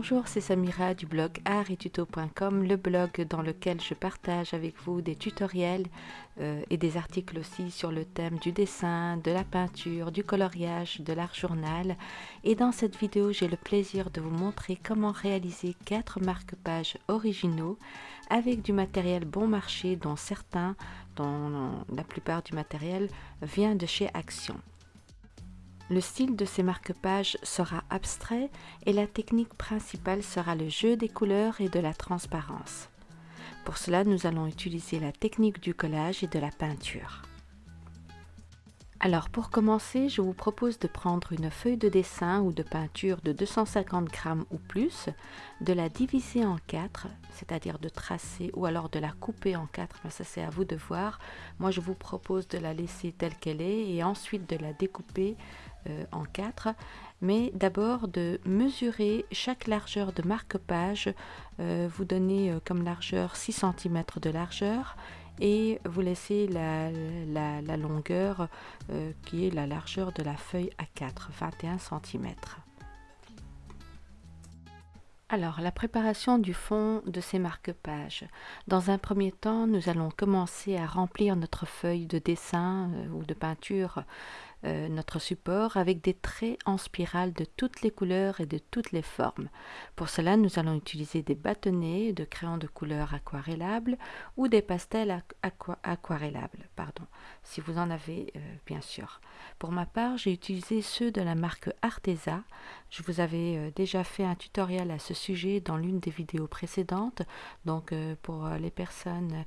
Bonjour, c'est Samira du blog artettuto.com, le blog dans lequel je partage avec vous des tutoriels euh, et des articles aussi sur le thème du dessin, de la peinture, du coloriage, de l'art journal. Et dans cette vidéo, j'ai le plaisir de vous montrer comment réaliser quatre marque-pages originaux avec du matériel bon marché dont certains, dont la plupart du matériel vient de chez Action. Le style de ces marque-pages sera abstrait et la technique principale sera le jeu des couleurs et de la transparence. Pour cela, nous allons utiliser la technique du collage et de la peinture. Alors pour commencer, je vous propose de prendre une feuille de dessin ou de peinture de 250 grammes ou plus, de la diviser en quatre, c'est-à-dire de tracer ou alors de la couper en quatre, mais ça c'est à vous de voir. Moi je vous propose de la laisser telle qu'elle est et ensuite de la découper euh, en quatre, mais d'abord de mesurer chaque largeur de marque-page, euh, vous donnez euh, comme largeur 6 cm de largeur et vous laissez la, la, longueur euh, qui est la largeur de la feuille A4, 21 cm. Alors, la préparation du fond de ces marque-pages. Dans un premier temps, nous allons commencer à remplir notre feuille de dessin euh, ou de peinture euh, notre support avec des traits en spirale de toutes les couleurs et de toutes les formes. Pour cela, nous allons utiliser des bâtonnets de crayons de couleur aquarellables ou des pastels aquarellables, pardon, si vous en avez euh, bien sûr. Pour ma part, j'ai utilisé ceux de la marque Arteza. Je vous avais euh, déjà fait un tutoriel à ce sujet dans l'une des vidéos précédentes, donc pour les personnes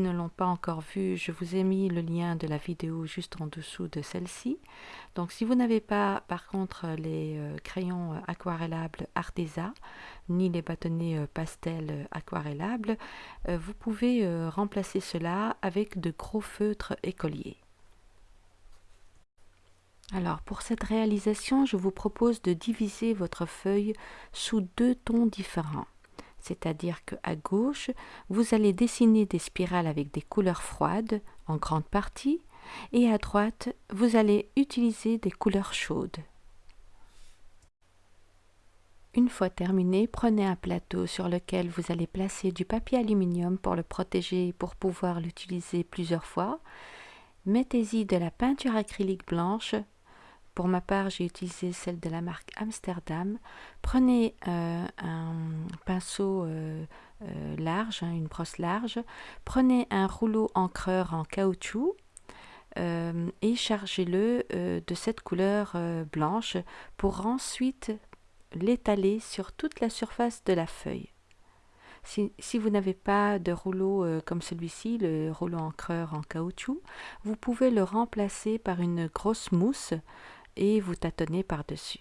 ne l'ont pas encore vu, je vous ai mis le lien de la vidéo juste en dessous de celle-ci. Donc si vous n'avez pas par contre les euh, crayons aquarellables Arteza, ni les bâtonnets euh, pastel aquarellables, euh, vous pouvez remplacer cela avec de gros feutres écoliers. Alors pour cette réalisation, je vous propose de diviser votre feuille sous deux tons différents c'est-à-dire qu'à gauche, vous allez dessiner des spirales avec des couleurs froides en grande partie, et à droite, vous allez utiliser des couleurs chaudes. Une fois terminé, prenez un plateau sur lequel vous allez placer du papier aluminium pour le protéger et pour pouvoir l'utiliser plusieurs fois. Mettez-y de la peinture acrylique blanche pour ma part, j'ai utilisé celle de la marque Amsterdam. Prenez euh, un pinceau euh, euh, large, hein, une brosse large. Prenez un rouleau encreur en caoutchouc et chargez-le de cette couleur blanche pour ensuite l'étaler sur toute la surface de la feuille. Si, si, vous n'avez pas de rouleau comme celui-ci, le rouleau encreur en caoutchouc, vous pouvez le remplacer par une grosse mousse et vous tâtonnez par-dessus.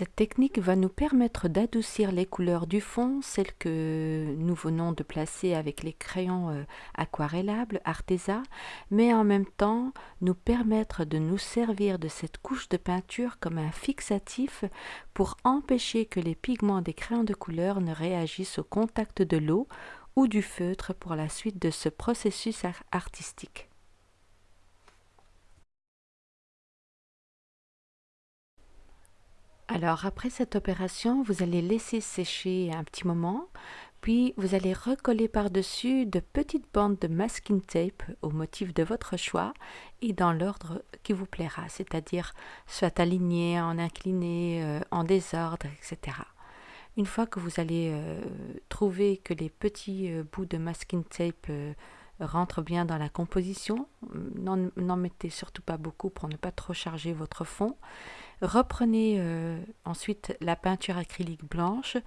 Cette technique va nous permettre d'adoucir les couleurs du fond, celles que nous venons de placer avec les crayons euh, aquarellables Arteza, mais en même temps nous permettre de nous servir de cette couche de peinture comme un fixatif pour empêcher que les pigments des crayons de couleur ne réagissent au contact de l'eau ou du feutre pour la suite de ce processus artistique. Alors après cette opération, vous allez laisser sécher un petit moment, puis vous allez recoller par-dessus de petites bandes de masking tape au motif de votre choix et dans l'ordre qui vous plaira, c'est-à-dire soit aligné, en incliné, euh, en désordre, etc. Une fois que vous allez euh, trouver que les petits euh, bouts de masking tape rentrent bien dans la composition, n'en mettez surtout pas beaucoup pour ne pas trop charger votre fond, Reprenez euh, ensuite la peinture acrylique blanche,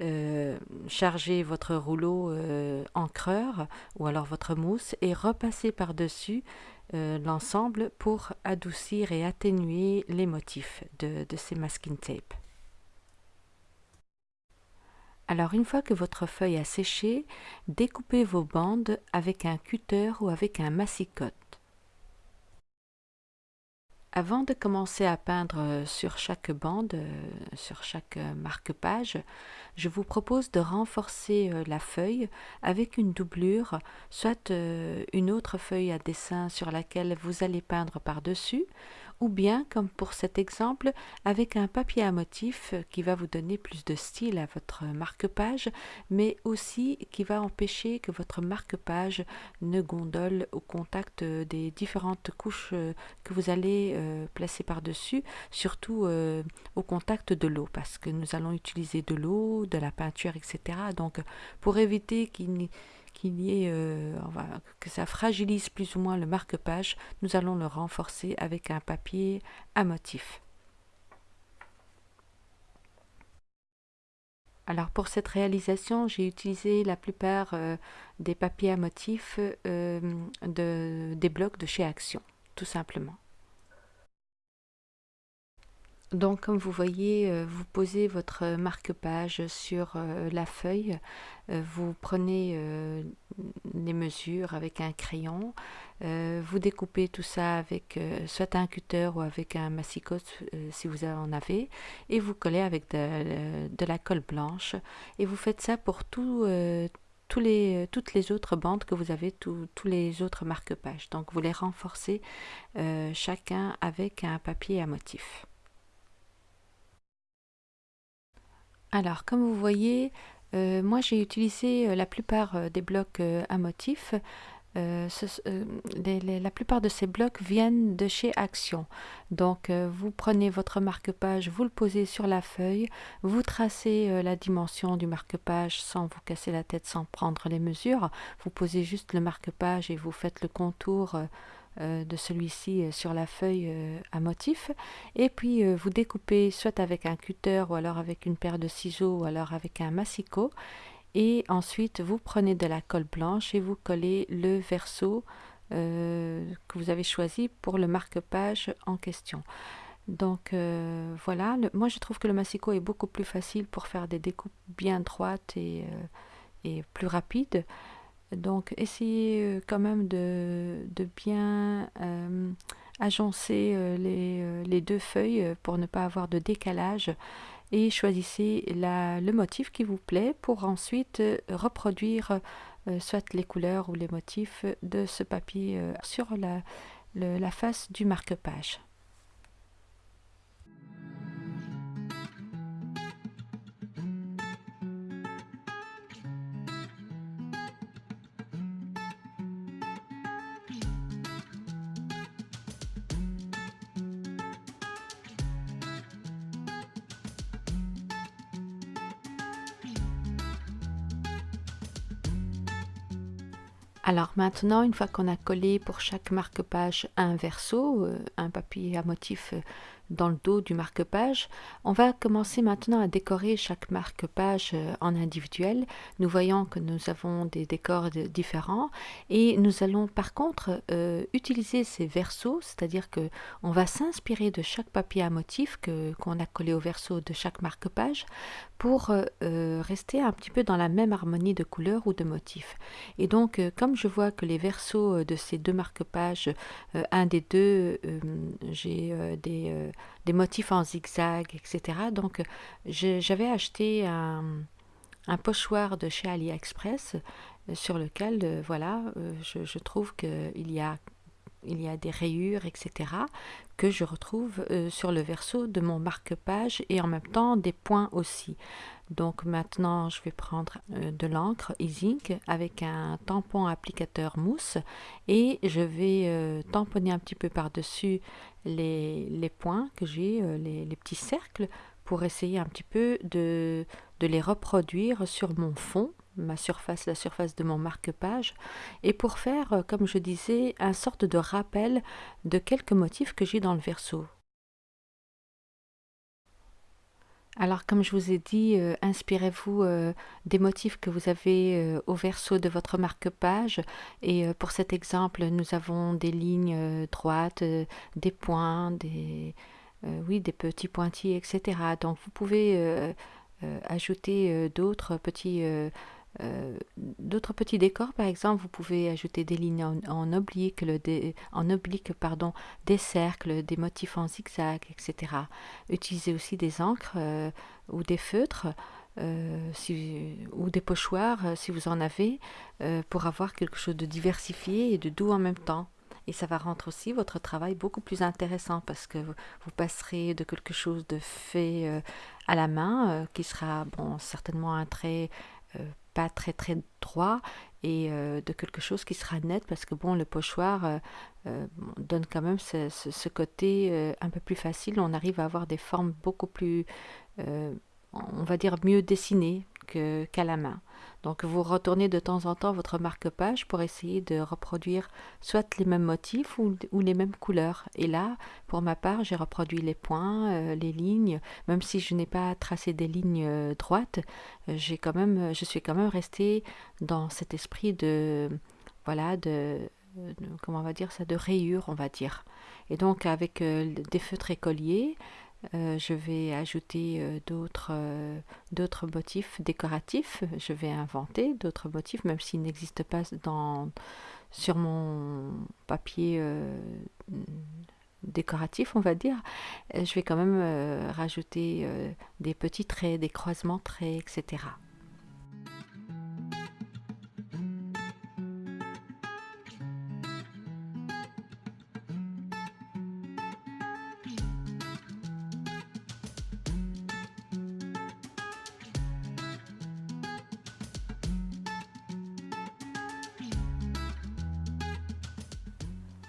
euh, chargez votre rouleau euh, encreur ou alors votre mousse et repassez par-dessus l'ensemble pour adoucir et atténuer les motifs de, de ces masking tape. Alors une fois que votre feuille a séché, découpez vos bandes avec un cutter ou avec un massicotte. Avant de commencer à peindre euh, sur chaque bande, euh, sur chaque euh, marque-page, je vous propose de renforcer la feuille avec une doublure, soit une autre feuille à dessin sur laquelle vous allez peindre par-dessus, ou bien, comme pour cet exemple, avec un papier à motif qui va vous donner plus de style à votre marque-page, mais aussi qui va empêcher que votre marque-page ne gondole au contact des différentes couches que vous allez euh, placer par-dessus, surtout euh, au contact de l'eau, parce que nous allons utiliser de l'eau, de la peinture, etc. Donc, pour éviter qu'il n'y qu'il y ait, euh, que ça fragilise plus ou moins le marque-page, nous allons le renforcer avec un papier à motif. Alors pour cette réalisation, j'ai utilisé la plupart euh, des papiers à motif euh, de, des blocs de chez Action, tout simplement. Donc comme vous voyez, euh, vous posez votre marque-page sur euh, la feuille, euh, vous prenez les mesures avec un crayon, vous découpez tout ça avec soit un cutter ou avec un massicot si vous en avez, et vous collez avec de, la colle blanche, et vous faites ça pour tous les, toutes les autres bandes que vous avez, tous les autres marque-pages. Donc vous les renforcez chacun avec un papier à motif. Alors, comme vous voyez, euh, moi j'ai utilisé euh, la plupart euh, des blocs à motifs. la plupart de ces blocs viennent de chez Action. Donc, vous prenez votre marque-page, vous le posez sur la feuille, vous tracez la dimension du marque-page sans vous casser la tête, sans prendre les mesures. Vous posez juste le marque-page et vous faites le contour de celui-ci euh, sur la feuille euh, à motif et puis vous découpez soit avec un cutter ou alors avec une paire de ciseaux ou alors avec un massicot et ensuite vous prenez de la colle blanche et vous collez le verso que vous avez choisi pour le marque-page en question. Donc voilà, moi je trouve que le massicot est beaucoup plus facile pour faire des découpes bien droites et plus rapides. Donc essayez euh, quand même de, bien euh, agencer euh, les, deux feuilles pour ne pas avoir de décalage et choisissez le motif qui vous plaît pour ensuite reproduire soit les couleurs ou les motifs de ce papier sur la face du marque-page. Alors maintenant, une fois qu'on a collé pour chaque marque-page un verso, euh, un papier à motif euh, dans le dos du marque-page. On va commencer maintenant à décorer chaque marque-page euh, en individuel. Nous voyons que nous avons des décors différents et nous allons par contre euh, utiliser ces versos, c'est-à-dire que on va s'inspirer de chaque papier à motif qu'on a collé au verso de chaque marque-page pour euh, rester un petit peu dans la même harmonie de couleurs ou de motifs. Et donc, comme je vois que les versos de ces deux marque-pages, un des deux, j'ai des des motifs en zigzag, etc. Donc j'avais acheté un, pochoir de chez AliExpress euh, sur lequel, euh, voilà, euh, je, trouve qu'il y a il y a des rayures, etc., que je retrouve sur le verso de mon marque-page et en même temps des points aussi. Donc maintenant, je vais prendre de l'encre e avec un tampon applicateur mousse et je vais tamponner un petit peu par-dessus les, points que j'ai, euh, les, petits cercles, pour essayer un petit peu de, de les reproduire sur mon fond, ma surface, la surface de mon marque-page, et pour faire, euh, comme je disais, un sorte de rappel de quelques motifs que j'ai dans le verso. Alors, comme je vous ai dit, euh, inspirez-vous euh, des motifs que vous avez euh, au verso de votre marque-page. Et pour cet exemple, nous avons des lignes droites, des points, des, oui, des petits pointillés, etc. Donc, vous pouvez ajouter d'autres petits d'autres petits décors, par exemple, vous pouvez ajouter des lignes en, oblique, en oblique pardon, des cercles, des motifs en zigzag, etc. Utilisez aussi des encres ou des feutres. ou des pochoirs si vous en avez pour avoir quelque chose de diversifié et de doux en même temps. Et ça va rendre aussi votre travail beaucoup plus intéressant parce que vous passerez de quelque chose de fait euh, à la main, euh, qui sera bon, certainement un trait euh, pas très très droit, et de quelque chose qui sera net parce que bon, le pochoir donne quand même ce, côté un peu plus facile. On arrive à avoir des formes beaucoup plus, on va dire, mieux dessinées qu'à la main. Donc vous retournez de temps en temps votre marque-page pour essayer de reproduire soit les mêmes motifs ou, les mêmes couleurs. Et là, pour ma part, j'ai reproduit les points, euh, les lignes, même si je n'ai pas tracé des lignes euh, droites, euh, j'ai quand même, je suis quand même restée dans cet esprit de, voilà, de, comment on va dire ça, de rayures, on va dire. Et donc avec des feutres écoliers, euh, je vais ajouter euh, d'autres euh, d'autres motifs décoratifs. Je vais inventer d'autres motifs, même s'ils n'existent pas sur mon papier décoratif, on va dire. Je vais quand même rajouter des petits traits, des croisements traits, etc.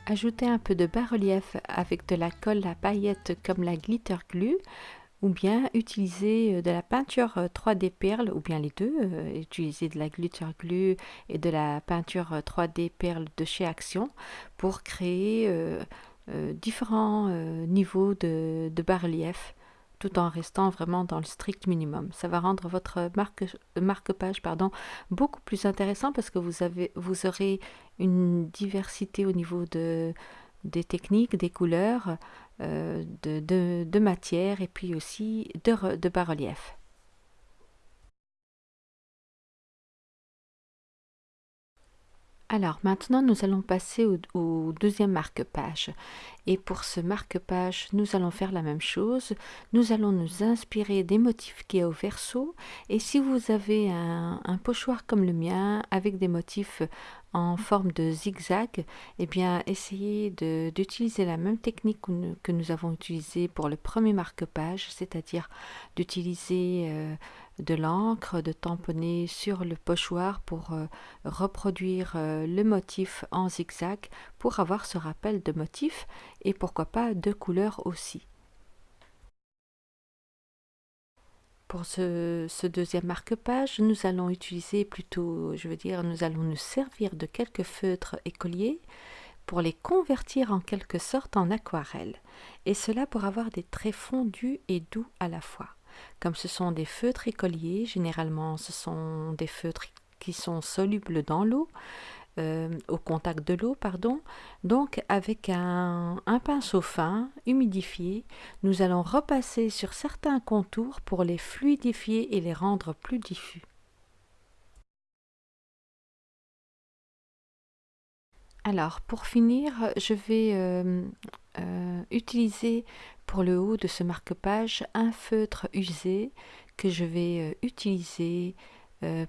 Ajoutez un peu de bas-relief avec de la colle à paillettes comme la glitter glue ou bien utiliser euh, de la peinture 3D euh, perle ou bien les deux, euh, utiliser de la glitter glue et de la peinture 3D perle de chez Action pour créer différents niveaux de bas-relief tout en restant vraiment dans le strict minimum. Ça va rendre votre marque, marque-page beaucoup plus intéressant parce que vous, aurez une diversité au niveau de, des techniques, des couleurs, euh, de, de, de matière et puis aussi de, de bas-relief. Alors maintenant, nous allons passer au, deuxième marque-page. Et pour ce marque-page, nous allons faire la même chose. Nous allons nous inspirer des motifs qui est au verso. Et si vous avez un, pochoir comme le mien, avec des motifs en forme de zigzag, eh bien, essayez d'utiliser la même technique que nous, avons utilisée pour le premier marque-page, c'est-à-dire d'utiliser... Euh, de l'encre, de tamponner sur le pochoir pour euh, reproduire euh, le motif en zigzag pour avoir ce rappel de motif et pourquoi pas de couleurs aussi. Pour ce, ce deuxième marque-page, nous allons utiliser plutôt, je veux dire, nous allons nous servir de quelques feutres écoliers pour les convertir en quelque sorte en aquarelle, et cela pour avoir des traits fondus et doux à la fois. Comme ce sont des feutres écoliers, généralement ce sont des feutres qui sont solubles dans l'eau, euh, au contact de l'eau, pardon. Donc avec un, pinceau fin, humidifié, nous allons repasser sur certains contours pour les fluidifier et les rendre plus diffus. Alors, pour finir, je vais euh, euh, utiliser pour le haut de ce marque-page un feutre usé que je vais euh, utiliser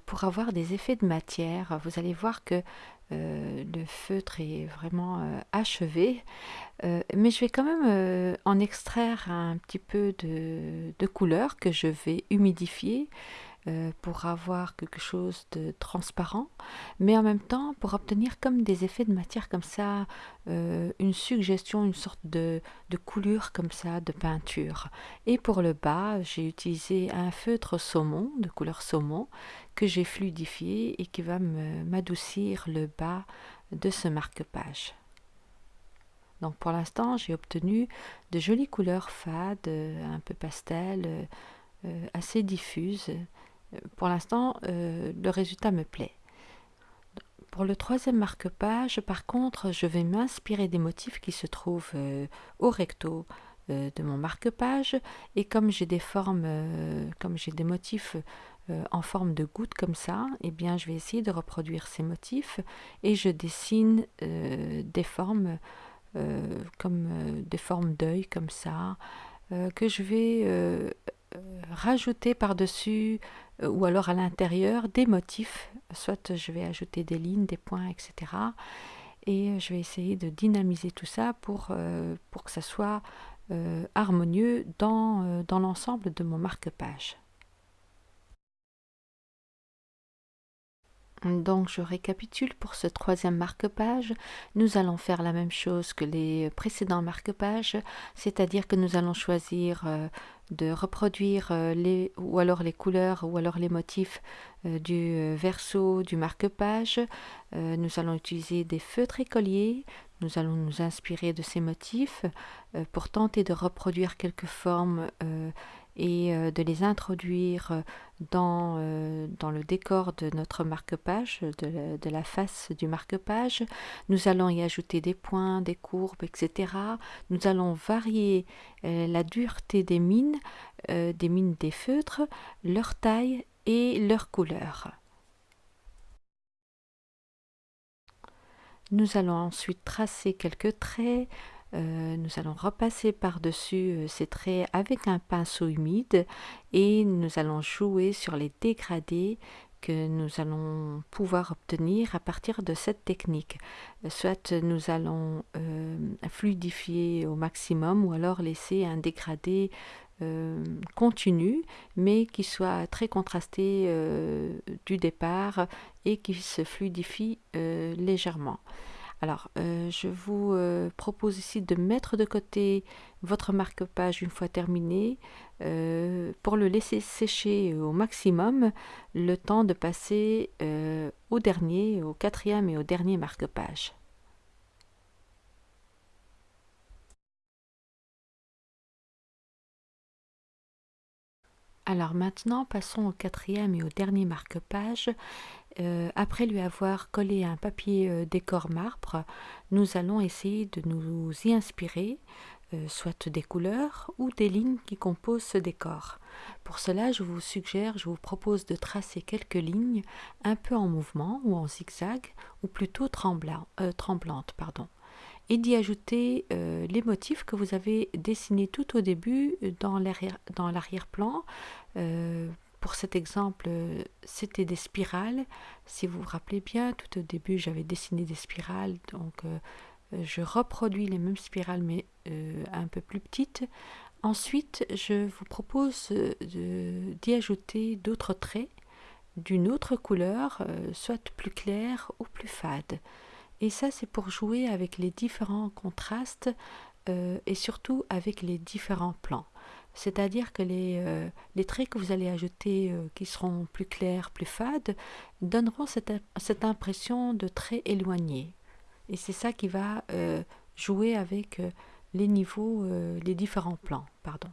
pour avoir des effets de matière. Vous allez voir que le feutre est vraiment achevé, mais je vais quand même en extraire un petit peu de, de couleur que je vais humidifier euh, pour avoir quelque chose de transparent, mais en même temps pour obtenir comme des effets de matière comme ça, euh, une suggestion, une sorte de, de coulure comme ça, de peinture. Et pour le bas, j'ai utilisé un feutre saumon, de couleur saumon, que j'ai fluidifié et qui va m'adoucir le bas de ce marque-page. Donc pour l'instant, j'ai obtenu de jolies couleurs fades, un peu pastel, euh, assez diffuses pour l'instant, euh, le résultat me plaît. Pour le troisième marque-page, par contre, je vais m'inspirer des motifs qui se trouvent euh, au recto euh, de mon marque-page. Et comme j'ai des formes, comme j'ai des motifs en forme de goutte comme ça, eh bien je vais essayer de reproduire ces motifs et je dessine des formes comme des formes d'œil comme ça, que je vais rajouter par-dessus ou alors à l'intérieur des motifs, soit je vais ajouter des lignes, des points, etc. Et je vais essayer de dynamiser tout ça pour, pour que ça soit harmonieux dans, dans l'ensemble de mon marque-page. Donc je récapitule pour ce troisième marque-page. Nous allons faire la même chose que les précédents marque-pages, c'est-à-dire que nous allons choisir euh, de reproduire euh, les ou alors les couleurs ou alors les motifs euh, du verso du marque-page. nous allons utiliser des feutres écoliers. Nous allons nous inspirer de ces motifs pour tenter de reproduire quelques formes et euh, de les introduire euh, euh, dans le décor de notre marque-page, de, la face du marque-page. Nous allons y ajouter des points, des courbes, etc. Nous allons varier la dureté des mines, des mines des feutres, leur taille et leur couleur. Nous allons ensuite tracer quelques traits, euh, nous allons repasser par-dessus euh, ces traits avec un pinceau humide et nous allons jouer sur les dégradés que nous allons pouvoir obtenir à partir de cette technique. Soit nous allons euh, fluidifier au maximum ou alors laisser un dégradé continu mais qui soit très contrasté du départ et qui se fluidifie légèrement. Alors, euh, je vous euh, propose ici de mettre de côté votre marque-page une fois terminé euh, pour le laisser sécher au maximum le temps de passer au dernier, au quatrième et au dernier marque-page. Alors maintenant, passons au quatrième et au dernier marque-page. Euh, après lui avoir collé un papier euh, décor marbre, nous allons essayer de nous y inspirer, euh, soit des couleurs ou des lignes qui composent ce décor. Pour cela, je vous suggère, je vous propose de tracer quelques lignes un peu en mouvement ou en zigzag, ou plutôt tremblantes, et d'y ajouter les motifs que vous avez dessinés tout au début dans l'arrière-plan pour cet exemple, c'était des spirales. Si vous vous rappelez bien, tout au début, j'avais dessiné des spirales. Donc, euh, je reproduis les mêmes spirales, mais euh, un peu plus petites. Ensuite, je vous propose d'y ajouter d'autres traits d'une autre couleur, euh, soit plus claire ou plus fade. Et ça, c'est pour jouer avec les différents contrastes et surtout avec les différents plans. C'est-à-dire que les, euh, les, traits que vous allez ajouter euh, qui seront plus clairs, plus fades, donneront cette, cette impression de traits éloignés. Et c'est ça qui va euh, jouer avec les niveaux, les différents plans. Pardon.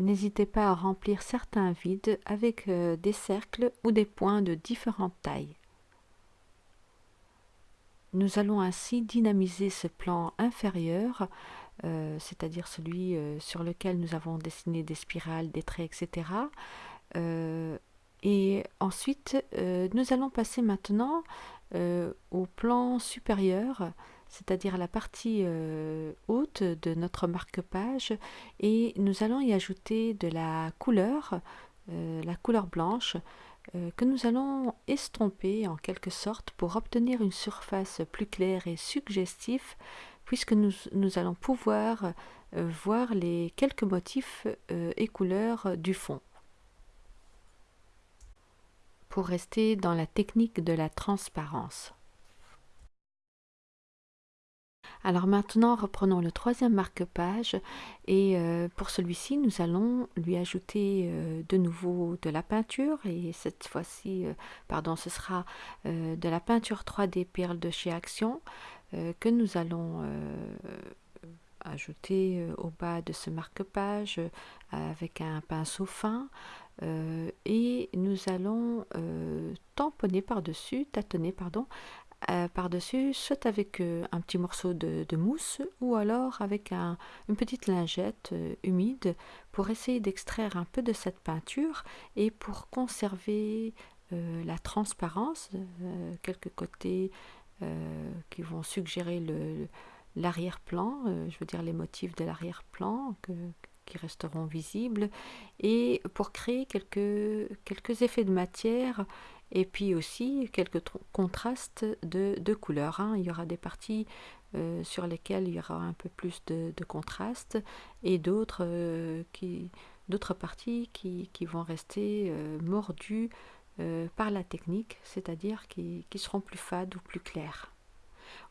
N'hésitez pas à remplir certains vides avec euh, des cercles ou des points de différentes tailles. Nous allons ainsi dynamiser ce plan inférieur, euh, c'est-à-dire celui euh, sur lequel nous avons dessiné des spirales, des traits, etc. et ensuite, nous allons passer maintenant au plan supérieur c'est-à-dire la partie euh, haute de notre marque-page et nous allons y ajouter de la couleur, euh, la couleur blanche euh, que nous allons estomper en quelque sorte pour obtenir une surface plus claire et suggestive puisque nous, nous allons pouvoir voir les quelques motifs et couleurs du fond. Pour rester dans la technique de la transparence. Alors maintenant, reprenons le troisième marque-page et euh, pour celui-ci, nous allons lui ajouter euh, de nouveau de la peinture et cette fois-ci, euh, pardon, ce sera de la peinture 3D perle de chez Action que nous allons ajouter au bas de ce marque-page avec un pinceau fin et nous allons tamponner par-dessus, tâtonner, pardon, par-dessus, soit avec un petit morceau de, mousse ou alors avec une petite lingette humide pour essayer d'extraire un peu de cette peinture et pour conserver la transparence, quelques côtés qui vont suggérer l'arrière-plan, je veux dire les motifs de l'arrière-plan qui resteront visibles, et pour créer quelques, quelques effets de matière et puis aussi quelques contrastes de, de couleurs. Hein. Il y aura des parties euh, sur lesquelles il y aura un peu plus de, contraste et d'autres euh, d'autres parties qui, vont rester euh, mordues par la technique, c'est-à-dire qui, qui, seront plus fades ou plus claires.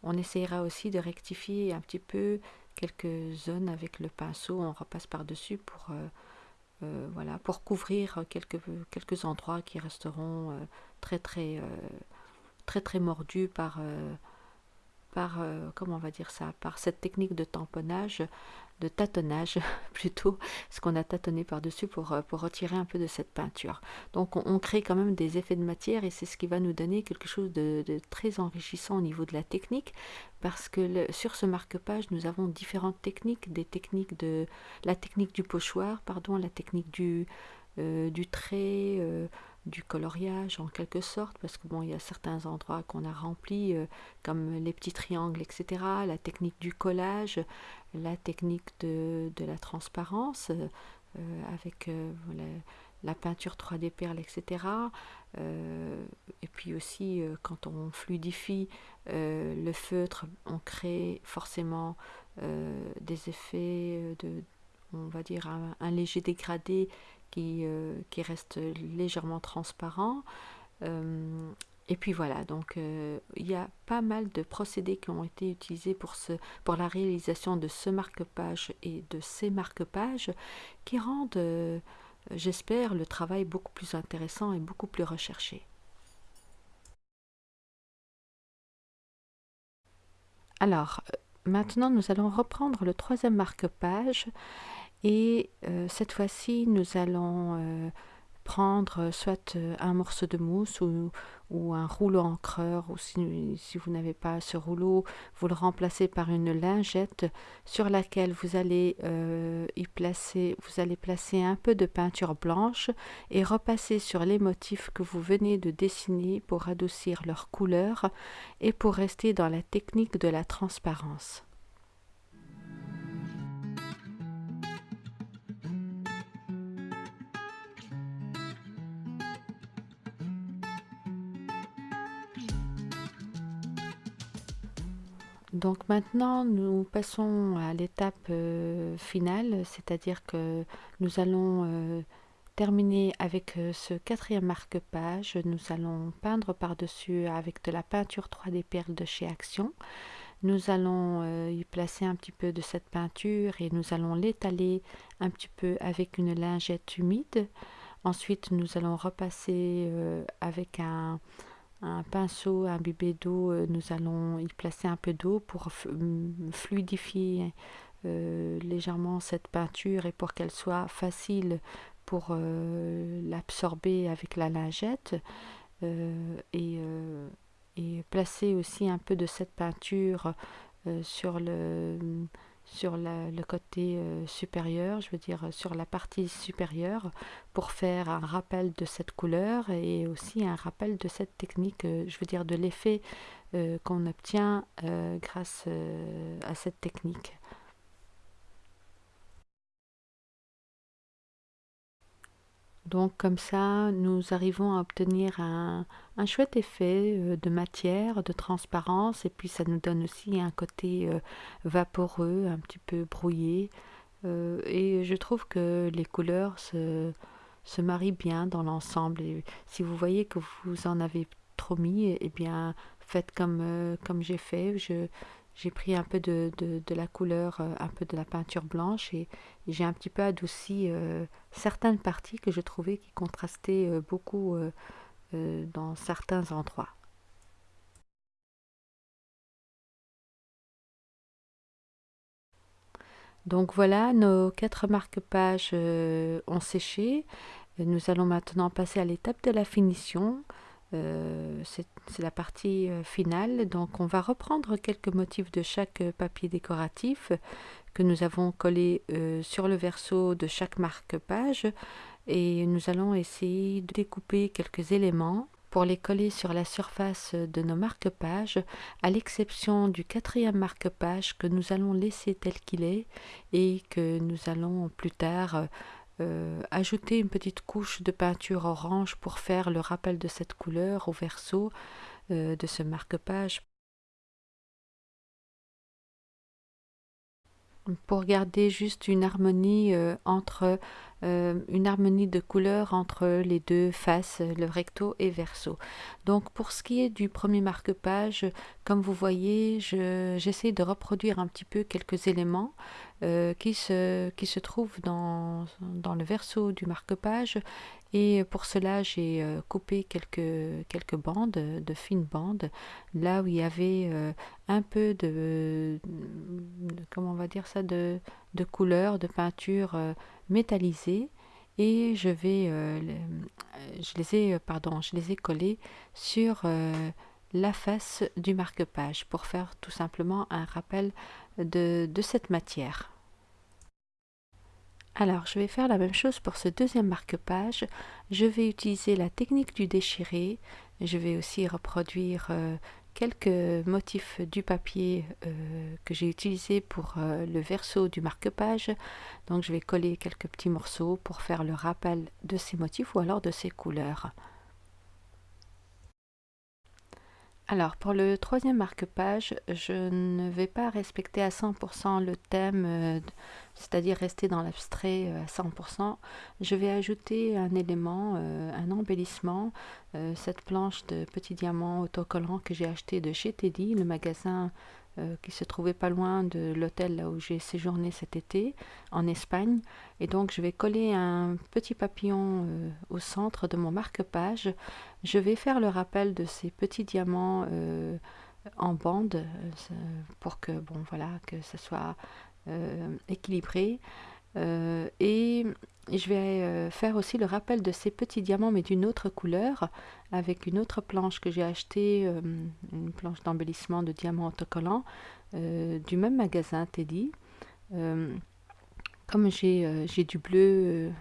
On essaiera aussi de rectifier un petit peu quelques zones avec le pinceau, on repasse par-dessus pour euh, voilà, pour couvrir quelques, quelques endroits qui resteront euh, très très euh, très très mordus par par comment on va dire ça par cette technique de tamponnage de tâtonnage plutôt, ce qu'on a tâtonné par-dessus pour, euh, pour retirer un peu de cette peinture. Donc on, crée quand même des effets de matière et c'est ce qui va nous donner quelque chose de, très enrichissant au niveau de la technique parce que sur ce marque-page nous avons différentes techniques, des techniques de la technique du pochoir, pardon, la technique du, euh, du trait, euh, du coloriage en quelque sorte, parce que bon, il y a certains endroits qu'on a remplis, comme les petits triangles, etc. La technique du collage, la technique de, la transparence euh, avec euh, la, peinture 3D perle, etc. Euh, et puis aussi, quand on fluidifie le feutre, on crée forcément des effets de, on va dire, un, léger dégradé qui, qui, reste légèrement transparent. Et puis voilà, donc euh, il y a pas mal de procédés qui ont été utilisés pour, ce, pour la réalisation de ce marque-page et de ces marque-pages qui rendent, euh, j'espère, le travail beaucoup plus intéressant et beaucoup plus recherché. Alors, euh, maintenant nous allons reprendre le troisième marque-page et cette fois-ci nous allons prendre euh, soit euh, un morceau de mousse ou, un rouleau encreur ou si, vous n'avez pas ce rouleau, vous le remplacez par une lingette sur laquelle vous allez euh, y placer, vous allez placer un peu de peinture blanche et repasser sur les motifs que vous venez de dessiner pour adoucir leur couleur et pour rester dans la technique de la transparence. Donc maintenant, nous passons à l'étape euh, finale, c'est-à-dire que nous allons euh, terminer avec euh, ce quatrième marque-page. Nous allons peindre par-dessus avec de la peinture 3D perle de chez Action. Nous allons y placer un petit peu de cette peinture et nous allons l'étaler un petit peu avec une lingette humide. Ensuite, nous allons repasser avec un, un pinceau imbibé d'eau, euh, nous allons y placer un peu d'eau pour fluidifier euh, légèrement cette peinture et pour qu'elle soit facile pour euh, l'absorber avec la lingette et, et, placer aussi un peu de cette peinture sur le sur le côté euh, supérieur, je veux dire sur la partie supérieure, pour faire un rappel de cette couleur et aussi un rappel de cette technique, euh, je veux dire de l'effet euh, qu'on obtient grâce à cette technique. Donc comme ça, nous arrivons à obtenir un, chouette effet euh, de matière, de transparence, et puis ça nous donne aussi un côté euh, vaporeux, un petit peu brouillé. Euh, et je trouve que les couleurs se, se marient bien dans l'ensemble. Et si vous voyez que vous en avez trop mis, eh bien faites comme, j'ai fait. Je, j'ai pris un peu de, la couleur, un peu de la peinture blanche et, j'ai un petit peu adouci certaines parties que je trouvais qui contrastaient beaucoup dans certains endroits. Donc voilà, nos quatre marque-pages ont séché. Nous allons maintenant passer à l'étape de la finition. c'est la partie finale. Donc on va reprendre quelques motifs de chaque papier décoratif que nous avons collé sur le verso de chaque marque-page et nous allons essayer de découper quelques éléments pour les coller sur la surface de nos marque-pages, à l'exception du quatrième marque-page que nous allons laisser tel qu'il est et que nous allons plus tard euh, ajouter une petite couche de peinture orange pour faire le rappel de cette couleur au verso euh, de ce marque-page. Pour garder juste une harmonie euh, entre euh, une harmonie de couleurs entre les deux faces, le recto et verso. Donc pour ce qui est du premier marque-page, comme vous voyez, j'essaie de reproduire un petit peu quelques éléments euh, qui, se, qui se trouvent dans, dans le verso du marque-page et pour cela, j'ai euh, coupé quelques, quelques bandes, de fines bandes, là où il y avait un peu de, comment on va dire ça, de, de couleur, de peinture métallisés et je vais euh, je les ai euh, pardon je les ai collés sur euh, la face du marque-page pour faire tout simplement un rappel de, de cette matière. Alors, je vais faire la même chose pour ce deuxième marque-page. Je vais utiliser la technique du déchiré. Je vais aussi reproduire quelques motifs du papier euh, que j'ai utilisé pour euh, le verso du marque-page. Donc je vais coller quelques petits morceaux pour faire le rappel de ces motifs ou alors de ces couleurs. Alors pour le troisième marque-page, je ne vais pas respecter à 100% le thème, euh, c'est-à-dire rester dans l'abstrait euh, à 100%. Je vais ajouter un élément, euh, un embellissement, cette planche de petits diamants autocollants que j'ai acheté de chez Teddy, le magasin euh, qui se trouvait pas loin de l'hôtel là où j'ai séjourné cet été en Espagne. Et donc je vais coller un petit papillon euh, au centre de mon marque-page. Je vais faire le rappel de ces petits diamants euh, en bande pour que bon voilà que ce soit équilibré. et je vais faire aussi le rappel de ces petits diamants mais d'une autre couleur avec une autre planche que j'ai achetée, euh, une planche d'embellissement de diamants autocollants euh, du même magasin Teddy. Euh, comme j'ai du bleu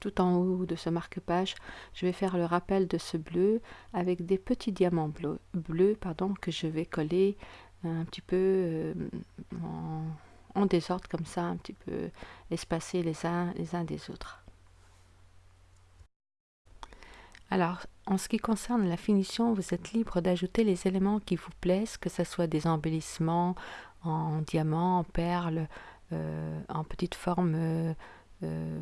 tout en haut de ce marque-page, je vais faire le rappel de ce bleu avec des petits diamants bleus, que je vais coller un petit peu en, en, désordre comme ça, un petit peu espacés les uns, les uns des autres. Alors, en ce qui concerne la finition, vous êtes libre d'ajouter les éléments qui vous plaisent, que ce soit des embellissements en diamants, en perles, euh, en petite forme, euh, euh,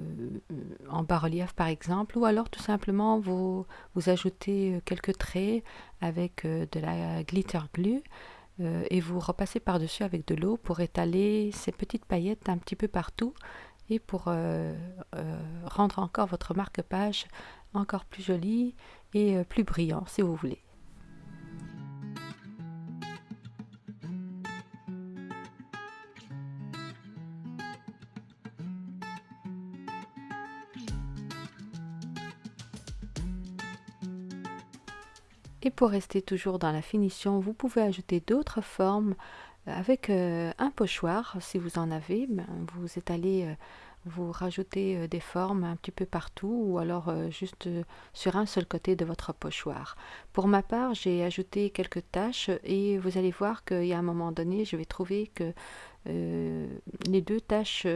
en bas-relief par exemple, ou alors tout simplement vous, vous ajoutez quelques traits avec de la glitter glue et vous repassez par-dessus avec de l'eau pour étaler ces petites paillettes un petit peu partout et pour rendre encore votre marque-page encore plus joli et euh, plus brillant si vous voulez. Et pour rester toujours dans la finition, vous pouvez ajouter d'autres formes avec euh, un pochoir, si vous en avez, ben, vous étalez vous rajoutez euh, des formes un petit peu partout ou alors euh, juste euh, sur un seul côté de votre pochoir. Pour ma part, j'ai ajouté quelques taches et vous allez voir qu'il y a un moment donné, je vais trouver que les deux taches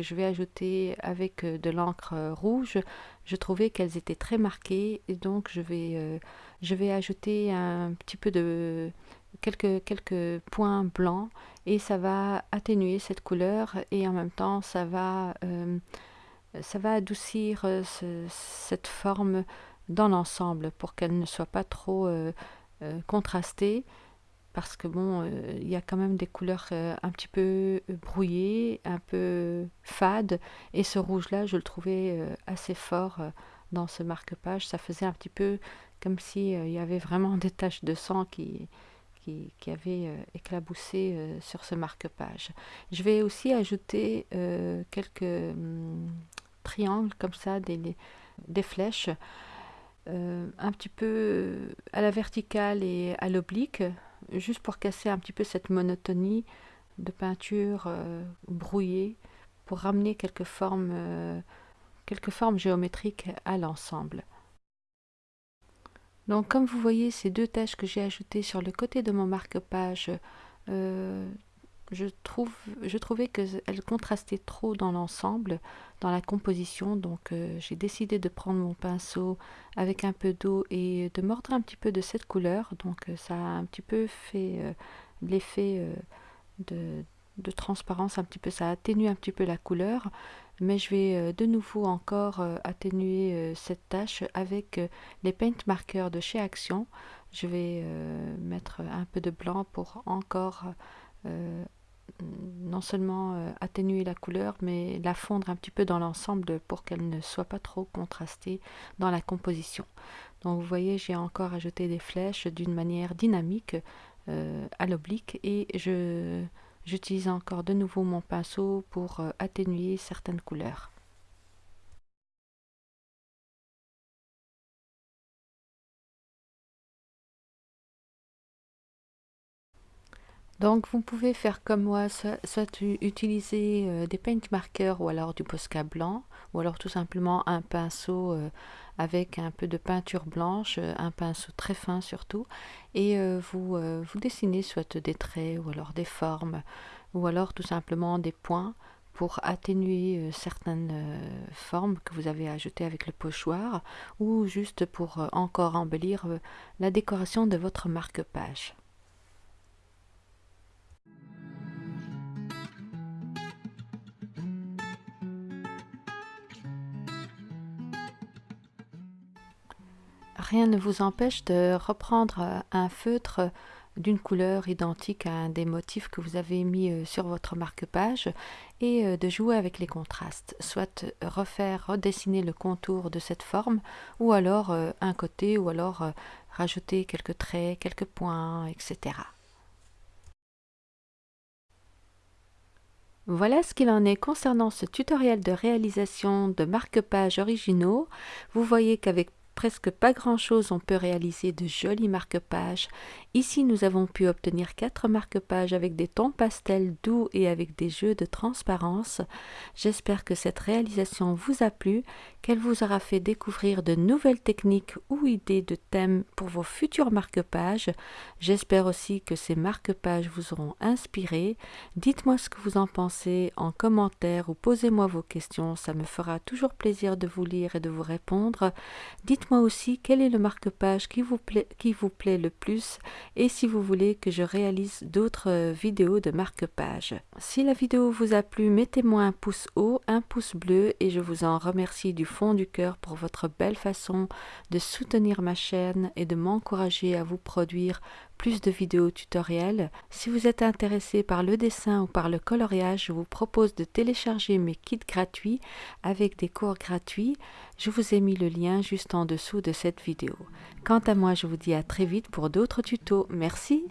je vais ajouter avec de l'encre rouge, je trouvais qu'elles étaient très marquées et donc je vais, je vais ajouter un petit peu de quelques, quelques points blancs et ça va atténuer cette couleur et en même temps ça va, euh, ça va adoucir euh, cette forme dans l'ensemble pour qu'elle ne soit pas trop euh, contrastée parce que bon, il y a quand même des couleurs un petit peu brouillées, un peu fades, et ce rouge-là, je le trouvais assez fort dans ce marque-page. Ça faisait un petit peu comme s'il y avait vraiment des taches de sang qui, qui, euh, éclaboussé euh, sur ce marque-page. Je vais aussi ajouter euh, quelques hum, triangles comme ça, des, des flèches. un petit peu à la verticale et à l'oblique, juste pour casser un petit peu cette monotonie de peinture brouillée, pour ramener quelques formes, quelques formes géométriques à l'ensemble. Donc comme vous voyez, ces deux taches que j'ai ajoutées sur le côté de mon marque-page, euh, je, trouvais qu'elles contrastaient trop dans l'ensemble, dans la composition. Donc euh, j'ai décidé de prendre mon pinceau avec un peu d'eau et de mordre un petit peu de cette couleur. Donc euh, ça a un petit peu fait l'effet de, transparence, un petit peu, ça atténue un petit peu la couleur mais je vais euh, de nouveau encore euh, atténuer euh, cette tâche avec les paint markers de chez Action. Je vais mettre un peu de blanc pour encore non seulement atténuer la couleur, mais la fondre un petit peu dans l'ensemble pour qu'elle ne soit pas trop contrastée dans la composition. Donc vous voyez, j'ai encore ajouté des flèches d'une manière dynamique à l'oblique et J'utilise encore de nouveau mon pinceau pour euh, atténuer certaines couleurs. Donc vous pouvez faire comme moi, soit, utiliser euh, des paint markers ou alors du Posca blanc, ou alors tout simplement un pinceau euh, avec un peu de peinture blanche, un pinceau très fin surtout, et euh, vous, vous dessinez soit des traits ou alors des formes, ou alors tout simplement des points pour atténuer certaines formes que vous avez ajoutées avec le pochoir, ou juste pour encore embellir la décoration de votre marque-page. Rien ne vous empêche de reprendre euh, un feutre d'une couleur identique à un des motifs que vous avez mis euh, sur votre marque-page et euh, de jouer avec les contrastes, soit refaire, redessiner le contour de cette forme ou alors un côté ou alors rajouter quelques traits, quelques points, etc. Voilà ce qu'il en est concernant ce tutoriel de réalisation de marque-pages originaux. Vous voyez qu'avec presque pas grand-chose, on peut réaliser de jolis marque-pages. Ici, nous avons pu obtenir quatre marque-pages avec des tons pastels doux et avec des jeux de transparence. J'espère que cette réalisation vous a plu, qu'elle vous aura fait découvrir de nouvelles techniques ou idées de thèmes pour vos futurs marque-pages. J'espère aussi que ces marque-pages vous auront inspiré. Dites-moi ce que vous en pensez en commentaire ou posez-moi vos questions, ça me fera toujours plaisir de vous lire et de vous répondre. Dites-moi aussi quel est le marque-page qui, vous plaît, qui vous plaît le plus et si vous voulez que je réalise d'autres euh, vidéos de marque-page. Si la vidéo vous a plu, mettez-moi un pouce haut, un pouce bleu et je vous en remercie du fond du cœur pour votre belle façon de soutenir ma chaîne et de m'encourager à vous produire plus de vidéos tutoriels. Si vous êtes intéressé par le dessin ou par le coloriage, je vous propose de télécharger mes kits gratuits avec des cours gratuits. Je vous ai mis le lien juste en dessous de cette vidéo. Quant à moi, je vous dis à très vite pour d'autres tutos. Merci